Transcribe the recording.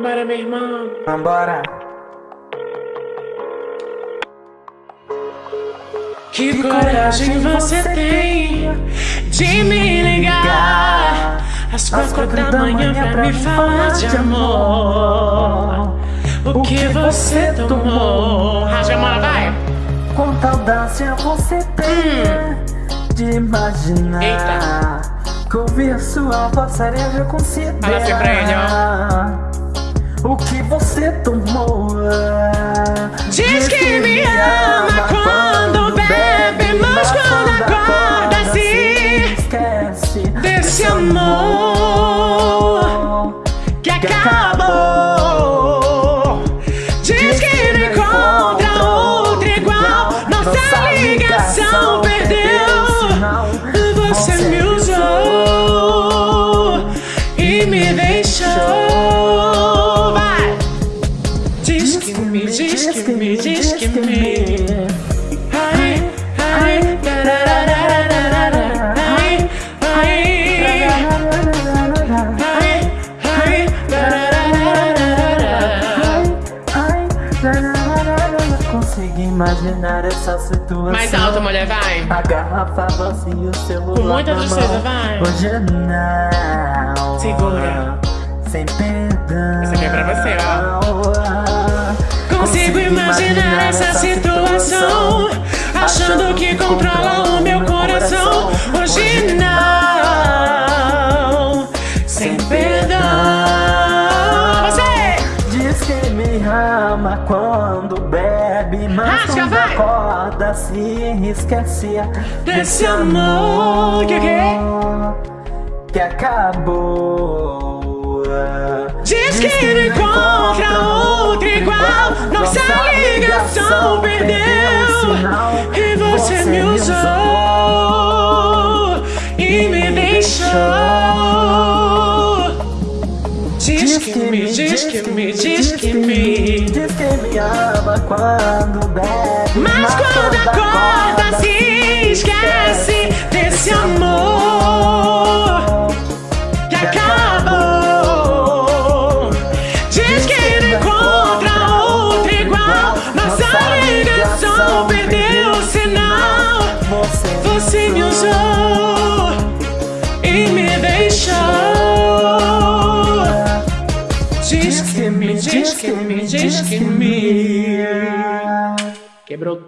Bora, meu irmão. Vambora. Que coragem você tem de me ligar às quatro da manhã pra me falar de amor. O que você tomou? Rasga a mão, vai! Quanta audácia você tem de imaginar Eita. que ouvir sua voz seria considerar Fala assim pra ele, o que você tomou. Diz que me ama quando bebe, mas quando acorda se esquece desse amor que acabou. Diz que não encontra outro igual, nossa ligação perdeu. Você me usou e me deixou. Que me, diz que me, diz que me. Ai, ai, ai, ai. Consegui imaginar essa situação. Mais alto, mulher, vai. A garrafa vazia e o celular. Com muita tristeza, vai. Hoje não. Segura. Sem perdão. Essa aqui é pra você, ó. Imaginar essa situação, achando que controla o meu coração. Hoje não, sem perdão. Você! Diz que me ama quando bebe, mas Rasga, quando vai. acorda se esquece Desse amor que que? que acabou. Diz que não encontra outro igual, nossa ligação perdeu. E você me usou e me deixou. Diz que me, diz que me, diz que me. Diz que me ama quando bebe, Mas quando acorda se esquece desse amor perdeu o sinal. Você me usou e me deixou. Diz que me, diz que me, diz que me. Quebrou